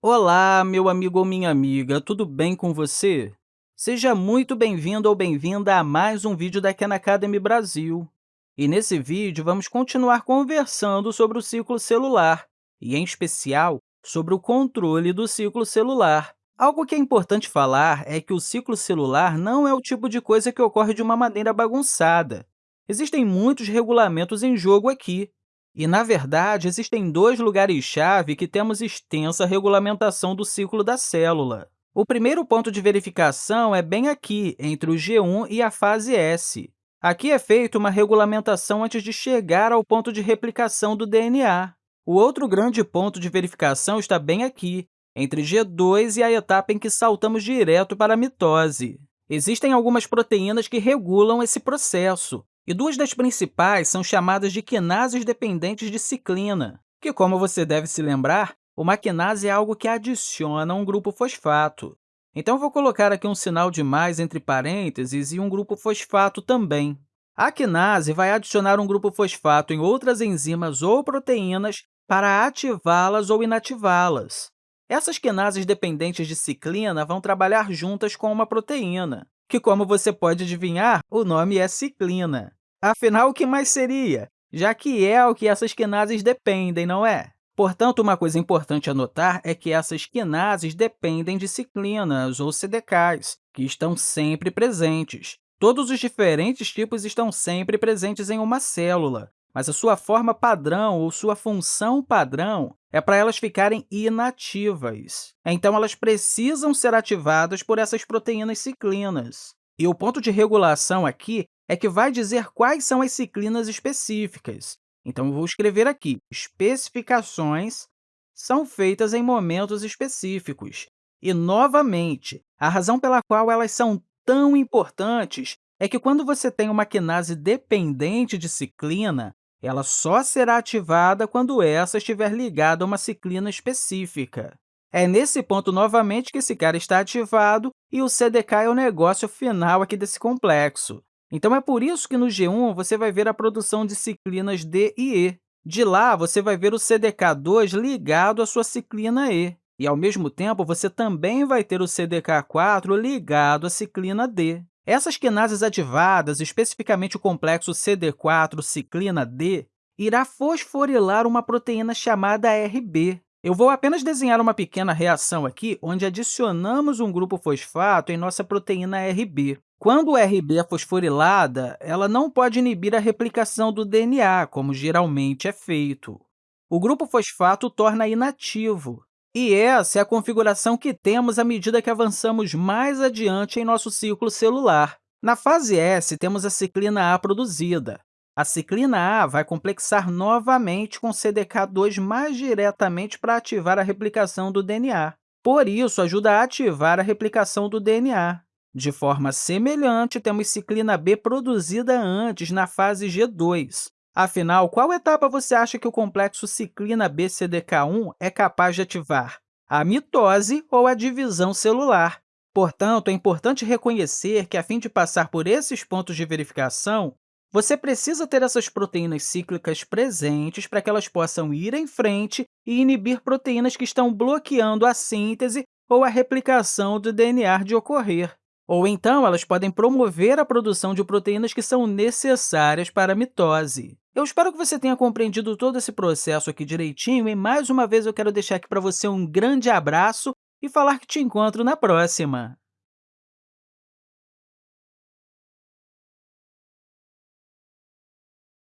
Olá, meu amigo ou minha amiga, tudo bem com você? Seja muito bem-vindo ou bem-vinda a mais um vídeo da Khan Academy Brasil. E nesse vídeo, vamos continuar conversando sobre o ciclo celular, e, em especial, sobre o controle do ciclo celular. Algo que é importante falar é que o ciclo celular não é o tipo de coisa que ocorre de uma maneira bagunçada. Existem muitos regulamentos em jogo aqui, e, na verdade, existem dois lugares-chave que temos extensa regulamentação do ciclo da célula. O primeiro ponto de verificação é bem aqui, entre o G1 e a fase S. Aqui é feita uma regulamentação antes de chegar ao ponto de replicação do DNA. O outro grande ponto de verificação está bem aqui, entre G2 e a etapa em que saltamos direto para a mitose. Existem algumas proteínas que regulam esse processo, e duas das principais são chamadas de quinases dependentes de ciclina, que, como você deve se lembrar, uma quinase é algo que adiciona um grupo fosfato. Então, vou colocar aqui um sinal de mais entre parênteses e um grupo fosfato também. A quinase vai adicionar um grupo fosfato em outras enzimas ou proteínas para ativá-las ou inativá-las. Essas quinases dependentes de ciclina vão trabalhar juntas com uma proteína, que, como você pode adivinhar, o nome é ciclina. Afinal, o que mais seria? Já que é o que essas quinases dependem, não é? Portanto, uma coisa importante a notar é que essas quinases dependem de ciclinas, ou CDKs, que estão sempre presentes. Todos os diferentes tipos estão sempre presentes em uma célula, mas a sua forma padrão ou sua função padrão é para elas ficarem inativas. Então, elas precisam ser ativadas por essas proteínas ciclinas. E o ponto de regulação aqui é que vai dizer quais são as ciclinas específicas. Então, vou escrever aqui, especificações são feitas em momentos específicos. E, novamente, a razão pela qual elas são tão importantes é que, quando você tem uma quinase dependente de ciclina, ela só será ativada quando essa estiver ligada a uma ciclina específica. É nesse ponto, novamente, que esse cara está ativado e o CDK é o negócio final aqui desse complexo. Então, é por isso que no G1 você vai ver a produção de ciclinas D e E. De lá, você vai ver o CDK2 ligado à sua ciclina E. E, ao mesmo tempo, você também vai ter o CDK4 ligado à ciclina D. Essas quinases ativadas, especificamente o complexo CD4 ciclina D, irá fosforilar uma proteína chamada RB. Eu vou apenas desenhar uma pequena reação aqui, onde adicionamos um grupo fosfato em nossa proteína RB. Quando o RB é fosforilada, ela não pode inibir a replicação do DNA, como geralmente é feito. O grupo fosfato torna inativo, e essa é a configuração que temos à medida que avançamos mais adiante em nosso ciclo celular. Na fase S, temos a ciclina A produzida. A ciclina A vai complexar novamente com CDK2 mais diretamente para ativar a replicação do DNA. Por isso, ajuda a ativar a replicação do DNA. De forma semelhante, temos ciclina B produzida antes, na fase G2. Afinal, qual etapa você acha que o complexo ciclina B-CDK1 é capaz de ativar? A mitose ou a divisão celular. Portanto, é importante reconhecer que, a fim de passar por esses pontos de verificação, você precisa ter essas proteínas cíclicas presentes para que elas possam ir em frente e inibir proteínas que estão bloqueando a síntese ou a replicação do DNA de ocorrer. Ou então, elas podem promover a produção de proteínas que são necessárias para a mitose. Eu espero que você tenha compreendido todo esse processo aqui direitinho e, mais uma vez, eu quero deixar aqui para você um grande abraço e falar que te encontro na próxima!